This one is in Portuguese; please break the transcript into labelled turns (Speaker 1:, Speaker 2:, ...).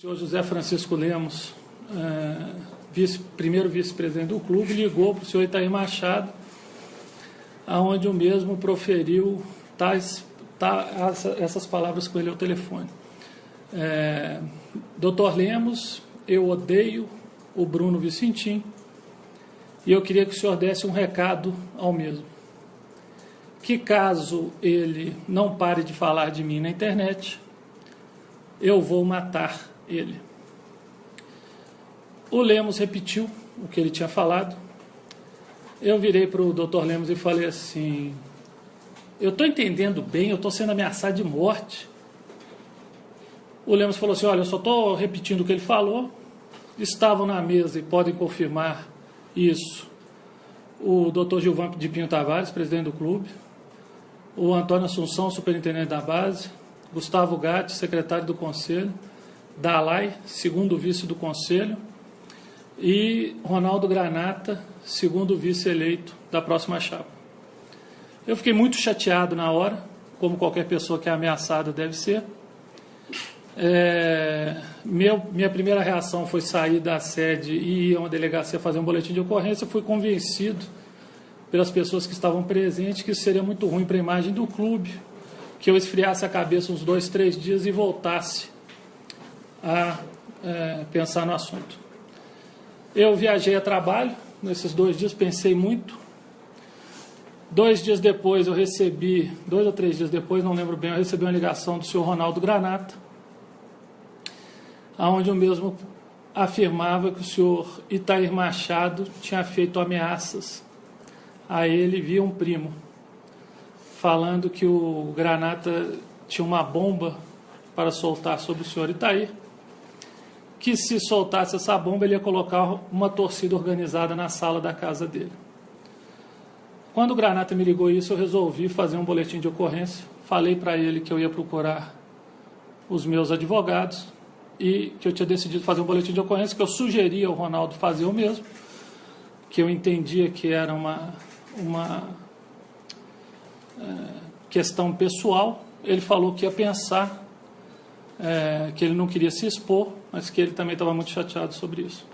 Speaker 1: Senhor José Francisco Lemos, é, vice, primeiro vice-presidente do clube, ligou para o senhor Itaí Machado, aonde o mesmo proferiu tais, essas palavras com ele ao telefone. É, Doutor Lemos, eu odeio o Bruno Vicentim e eu queria que o senhor desse um recado ao mesmo. Que caso ele não pare de falar de mim na internet, eu vou matar ele. O Lemos repetiu o que ele tinha falado. Eu virei para o doutor Lemos e falei assim: Eu estou entendendo bem, eu estou sendo ameaçado de morte. O Lemos falou assim: Olha, eu só estou repetindo o que ele falou. Estavam na mesa e podem confirmar isso o doutor Gilvan de Pinho Tavares, presidente do clube, o Antônio Assunção, superintendente da base, Gustavo Gatti, secretário do conselho, Dalai, segundo vice do Conselho, e Ronaldo Granata, segundo vice-eleito da próxima chapa. Eu fiquei muito chateado na hora, como qualquer pessoa que é ameaçada deve ser. É, meu, minha primeira reação foi sair da sede e ir a uma delegacia fazer um boletim de ocorrência. Fui convencido pelas pessoas que estavam presentes que seria muito ruim para a imagem do clube, que eu esfriasse a cabeça uns dois, três dias e voltasse a é, pensar no assunto. Eu viajei a trabalho, nesses dois dias pensei muito. Dois dias depois eu recebi, dois ou três dias depois, não lembro bem, eu recebi uma ligação do senhor Ronaldo Granata, onde o mesmo afirmava que o senhor Itair Machado tinha feito ameaças a ele via um primo, falando que o Granata tinha uma bomba para soltar sobre o senhor Itair que se soltasse essa bomba, ele ia colocar uma torcida organizada na sala da casa dele. Quando o Granata me ligou isso, eu resolvi fazer um boletim de ocorrência. Falei para ele que eu ia procurar os meus advogados e que eu tinha decidido fazer um boletim de ocorrência, que eu sugeria ao Ronaldo fazer o mesmo, que eu entendia que era uma, uma é, questão pessoal. Ele falou que ia pensar é, que ele não queria se expor, mas que ele também estava muito chateado sobre isso.